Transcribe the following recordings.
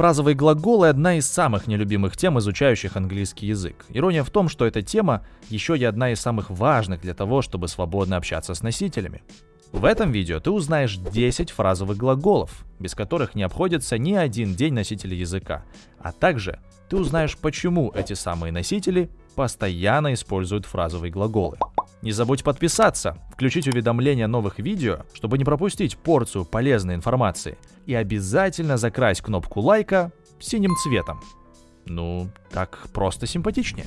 Фразовые глаголы – одна из самых нелюбимых тем изучающих английский язык. Ирония в том, что эта тема еще и одна из самых важных для того, чтобы свободно общаться с носителями. В этом видео ты узнаешь 10 фразовых глаголов, без которых не обходится ни один день носителя языка, а также ты узнаешь, почему эти самые носители постоянно используют фразовые глаголы. Не забудь подписаться, включить уведомления новых видео, чтобы не пропустить порцию полезной информации, и обязательно закрась кнопку лайка синим цветом. Ну, так просто симпатичнее.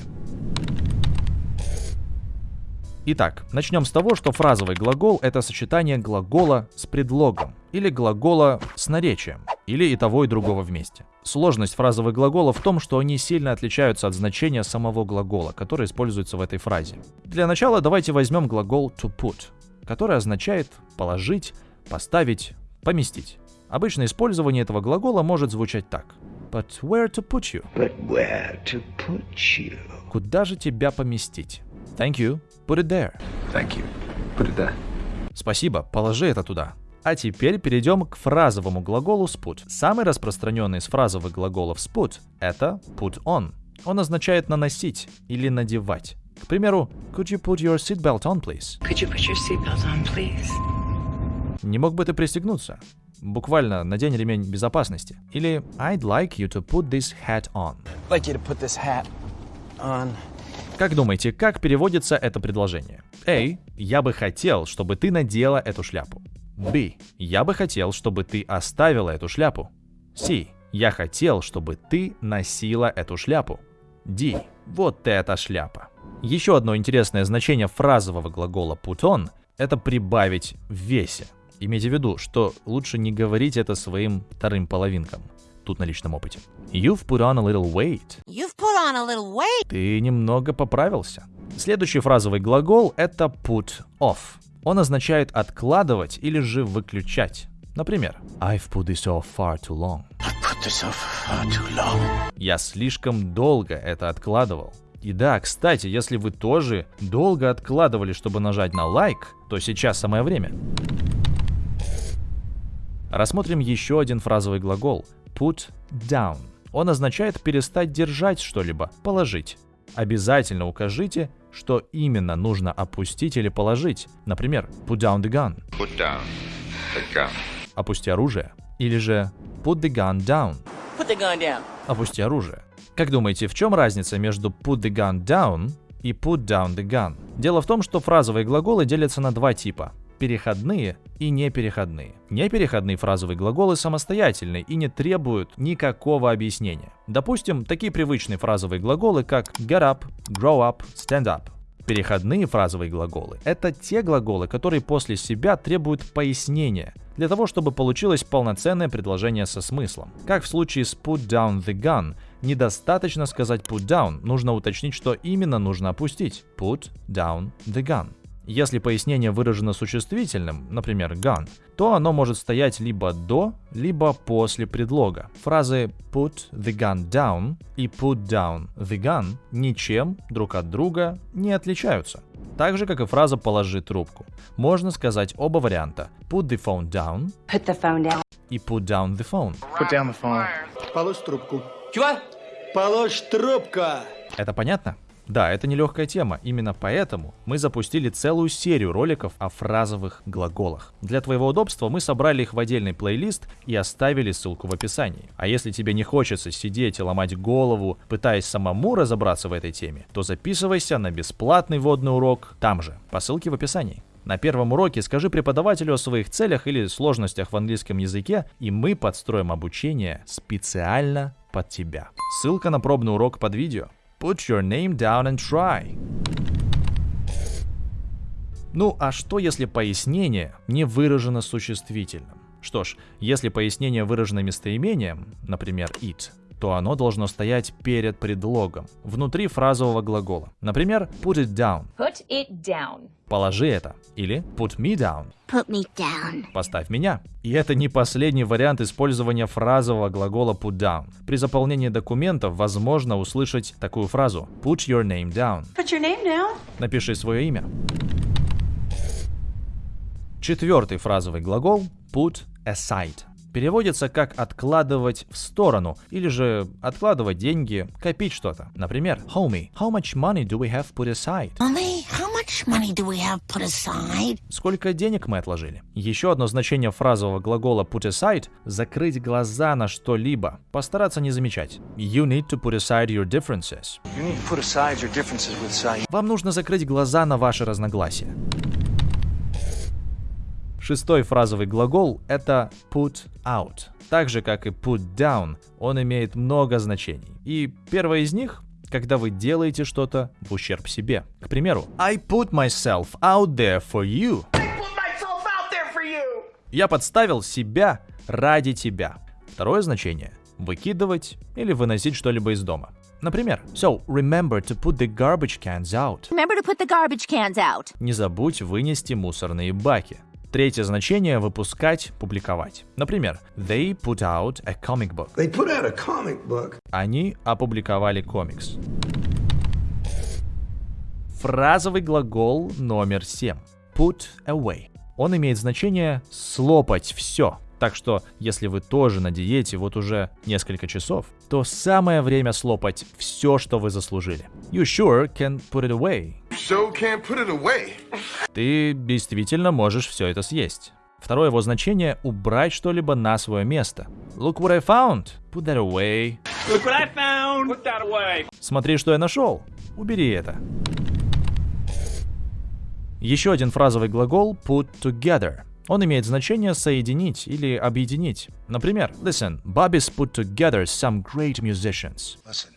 Итак, начнем с того, что фразовый глагол — это сочетание глагола с предлогом, или глагола с наречием, или и того, и другого вместе. Сложность фразовых глаголов в том, что они сильно отличаются от значения самого глагола, который используется в этой фразе. Для начала давайте возьмем глагол to put, который означает положить, поставить, поместить. Обычное использование этого глагола может звучать так. But where to put you? But where to put you? Куда же тебя поместить? Thank you. Put it there. Thank you. Put it there. Спасибо, положи это туда. А теперь перейдем к фразовому глаголу sput. Самый распространенный из фразовых глаголов sput — это put on. Он означает наносить или надевать. К примеру, could you put your seatbelt on, please? Could you put your seatbelt on, please? Не мог бы ты пристегнуться? Буквально надень ремень безопасности. Или I'd like you to put this hat on. like you to put this hat on. Как думаете, как переводится это предложение? A. Я бы хотел, чтобы ты надела эту шляпу. B. Я бы хотел, чтобы ты оставила эту шляпу. C. Я хотел, чтобы ты носила эту шляпу. D. Вот эта шляпа. Еще одно интересное значение фразового глагола put on – это прибавить в весе. Имейте в виду, что лучше не говорить это своим вторым половинкам. Тут на личном опыте. You've put on a little weight. You've put on a little weight. Ты немного поправился. Следующий фразовый глагол — это put off. Он означает откладывать или же выключать. Например, I've put this off far too long. I put this off far too long. Я слишком долго это откладывал. И да, кстати, если вы тоже долго откладывали, чтобы нажать на лайк, то сейчас самое время. Рассмотрим еще один фразовый глагол put down. Он означает перестать держать что-либо, положить. Обязательно укажите, что именно нужно опустить или положить. Например, put down the gun. Put down the gun. Опусти оружие. Или же put the gun down. Put the gun down. Опусти оружие. Как думаете, в чем разница между put the gun down и put down the gun? Дело в том, что фразовые глаголы делятся на два типа переходные и непереходные. Непереходные фразовые глаголы самостоятельны и не требуют никакого объяснения. Допустим, такие привычные фразовые глаголы, как get up, grow up, stand up. Переходные фразовые глаголы – это те глаголы, которые после себя требуют пояснения, для того, чтобы получилось полноценное предложение со смыслом. Как в случае с put down the gun, недостаточно сказать put down, нужно уточнить, что именно нужно опустить. Put down the gun. Если пояснение выражено существительным, например, gun, то оно может стоять либо до, либо после предлога. Фразы put the gun down и put down the gun ничем друг от друга не отличаются. Так же, как и фраза «положи трубку». Можно сказать оба варианта put the phone down Put the phone down. и put down the phone. Put down the phone. Положь трубку. Чего? Положь трубка. Это понятно? Да, это нелегкая тема. Именно поэтому мы запустили целую серию роликов о фразовых глаголах. Для твоего удобства мы собрали их в отдельный плейлист и оставили ссылку в описании. А если тебе не хочется сидеть и ломать голову, пытаясь самому разобраться в этой теме, то записывайся на бесплатный водный урок там же, по ссылке в описании. На первом уроке скажи преподавателю о своих целях или сложностях в английском языке, и мы подстроим обучение специально под тебя. Ссылка на пробный урок под видео. Put your name down and try. Ну а что если пояснение не выражено существительным? Что ж, если пояснение выражено местоимением, например, it, то оно должно стоять перед предлогом, внутри фразового глагола. Например, put it down. Put it down. Положи это. Или put me down. Put me down. Поставь меня. И это не последний вариант использования фразового глагола put down. При заполнении документов возможно услышать такую фразу put your name down. Put your name down. Напиши свое имя. Четвертый фразовый глагол put aside. Переводится как откладывать в сторону или же откладывать деньги, копить что-то. Например, Homie, how much money do we have put aside? How much money do we have put aside? Сколько денег мы отложили? Еще одно значение фразового глагола put aside – закрыть глаза на что-либо, постараться не замечать. You need to put aside your differences. You need to put aside your differences with. Вам нужно закрыть глаза на ваши разногласия. Шестой фразовый глагол — это put out. Так же, как и put down, он имеет много значений. И первое из них — когда вы делаете что-то в ущерб себе. К примеру, I put myself out there for you. Я подставил себя ради тебя. Второе значение — выкидывать или выносить что-либо из дома. Например, so remember to put the garbage cans out. Remember to put the garbage cans out. Не забудь вынести мусорные баки. Третье значение — выпускать, публиковать. Например, they put out a comic book. They put out a comic book. Они опубликовали комикс. Фразовый глагол номер 7. Put away. Он имеет значение слопать все. Так что, если вы тоже на диете вот уже несколько часов, то самое время слопать все, что вы заслужили. You sure can put it away. So can't put it away. Ты действительно можешь все это съесть. Второе его значение — убрать что-либо на свое место. Look what I found. Put that away. Look what I found. Put that away. Смотри, что я нашел. Убери это. Еще один фразовый глагол put together. Он имеет значение соединить или объединить. Например, listen, Bobby's put together some great musicians. Listen,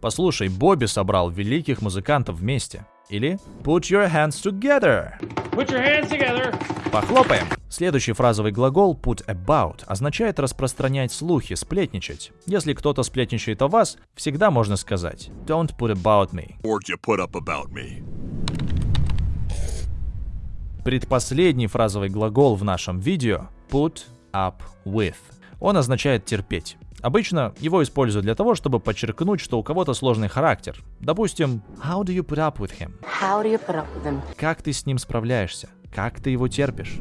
Послушай, Бобби собрал великих музыкантов вместе. Или put your hands together. Put your hands together. Похлопаем. Следующий фразовый глагол put about означает распространять слухи, сплетничать. Если кто-то сплетничает о вас, всегда можно сказать don't put about me. Word you put up about me. Предпоследний фразовый глагол в нашем видео put up with. Он означает терпеть. Обычно его используют для того, чтобы подчеркнуть, что у кого-то сложный характер. Допустим, how do you put up with him? How do you put up with him? Как ты с ним справляешься? Как ты его терпишь?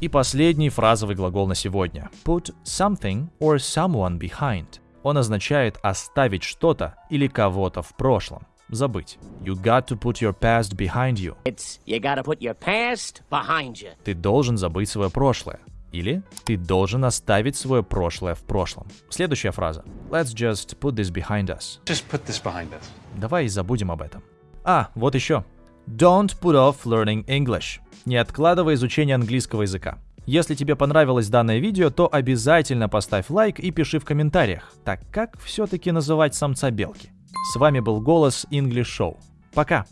И последний фразовый глагол на сегодня. Put something or someone behind. Он означает оставить что-то или кого-то в прошлом. Забыть. You got to put your past behind you. It's you gotta put your past behind you. Ты должен забыть свое прошлое. Или ты должен оставить свое прошлое в прошлом. Следующая фраза. Let's just put this behind us. Just put this behind us. Давай забудем об этом. А, вот еще. Don't put off learning English. Не откладывай изучение английского языка. Если тебе понравилось данное видео, то обязательно поставь лайк и пиши в комментариях, так как все-таки называть самца белки. С вами был голос English Show. Пока!